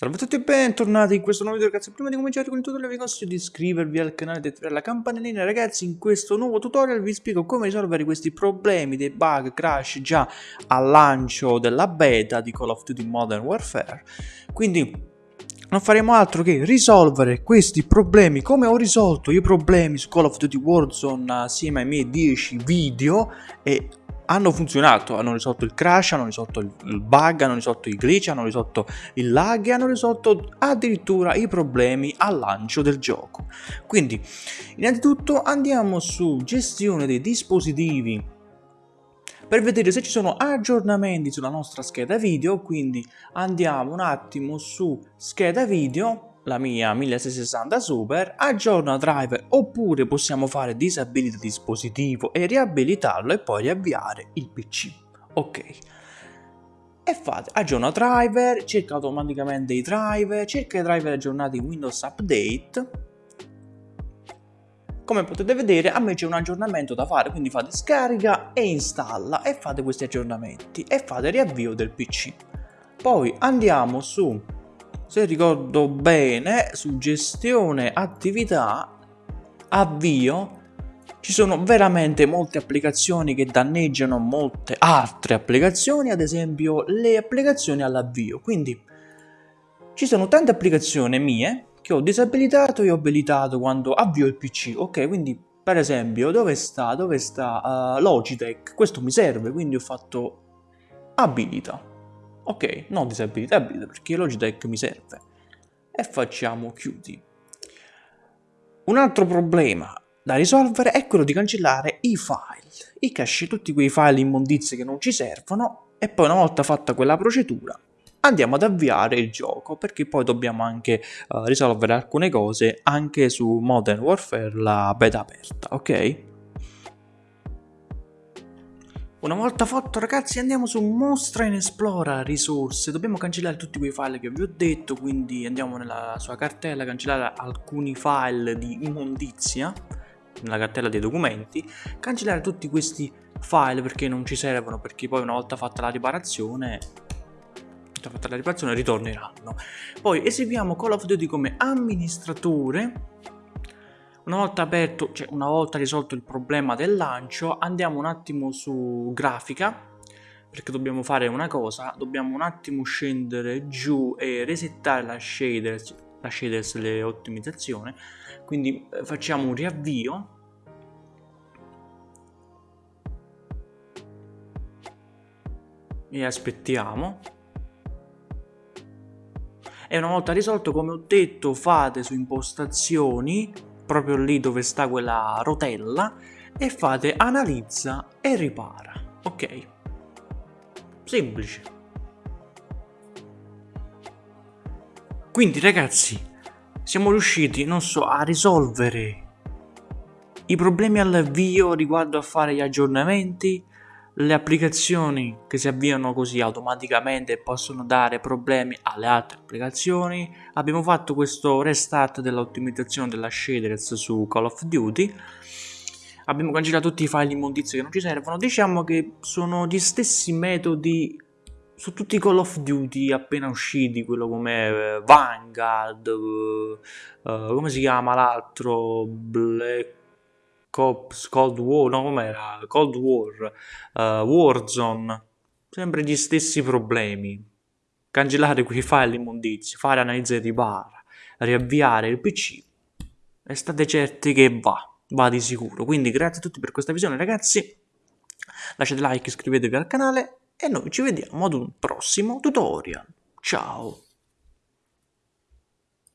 Salve a tutti e bentornati in questo nuovo video ragazzi. Prima di cominciare con il tutorial vi consiglio di iscrivervi al canale e attivare la campanellina. Ragazzi in questo nuovo tutorial vi spiego come risolvere questi problemi dei bug crash già al lancio della beta di Call of Duty Modern Warfare. Quindi non faremo altro che risolvere questi problemi. Come ho risolto i problemi su Call of Duty Warzone assieme ai miei 10 video e hanno funzionato, hanno risolto il crash, hanno risolto il bug, hanno risolto i glitch, hanno risolto il lag e hanno risolto addirittura i problemi al lancio del gioco. Quindi, innanzitutto andiamo su gestione dei dispositivi per vedere se ci sono aggiornamenti sulla nostra scheda video, quindi andiamo un attimo su scheda video la mia 1660 Super, aggiorna driver oppure possiamo fare disabilita dispositivo e riabilitarlo e poi riavviare il PC. Ok. E fate aggiorna driver, cerca automaticamente i driver, cerca i driver aggiornati in Windows Update. Come potete vedere a me c'è un aggiornamento da fare, quindi fate scarica e installa e fate questi aggiornamenti e fate riavvio del PC. Poi andiamo su se ricordo bene, su gestione attività, avvio, ci sono veramente molte applicazioni che danneggiano molte altre applicazioni, ad esempio le applicazioni all'avvio. Quindi ci sono tante applicazioni mie che ho disabilitato e ho abilitato quando avvio il PC. Ok, quindi per esempio dove sta, dove sta uh, Logitech? Questo mi serve, quindi ho fatto abilita. Ok, non disabilitabile perché Logitech mi serve. E facciamo chiudi. Un altro problema da risolvere è quello di cancellare i file, i cache, tutti quei file immondizie che non ci servono e poi una volta fatta quella procedura andiamo ad avviare il gioco perché poi dobbiamo anche uh, risolvere alcune cose anche su Modern Warfare la beta aperta, ok? Una volta fatto ragazzi andiamo su mostra in esplora risorse, dobbiamo cancellare tutti quei file che vi ho detto, quindi andiamo nella sua cartella, cancellare alcuni file di immondizia, nella cartella dei documenti, cancellare tutti questi file perché non ci servono, perché poi una volta fatta la riparazione fatta la riparazione ritorneranno. Poi eseguiamo Call of Duty come amministratore una volta aperto, cioè una volta risolto il problema del lancio, andiamo un attimo su grafica, perché dobbiamo fare una cosa, dobbiamo un attimo scendere giù e resettare la shaders, la shaders le ottimizzazioni, quindi eh, facciamo un riavvio, e aspettiamo. E una volta risolto come ho detto fate su impostazioni proprio lì dove sta quella rotella e fate analizza e ripara. Ok? Semplice. Quindi ragazzi, siamo riusciti, non so, a risolvere i problemi all'avvio riguardo a fare gli aggiornamenti, le applicazioni che si avviano così automaticamente possono dare problemi alle altre applicazioni. Abbiamo fatto questo restart dell'ottimizzazione della shaders su Call of Duty. Abbiamo cancellato tutti i file immondizi che non ci servono. Diciamo che sono gli stessi metodi su tutti i Call of Duty appena usciti, quello come eh, Vanguard, uh, uh, come si chiama l'altro, Black Cops, Cold War, no com'era? Cold War, uh, Warzone, sempre gli stessi problemi. Cancellare quei file immondizi, fare analisi di barra, riavviare il PC e state certi che va, va di sicuro. Quindi grazie a tutti per questa visione ragazzi, lasciate like, iscrivetevi al canale e noi ci vediamo ad un prossimo tutorial. Ciao!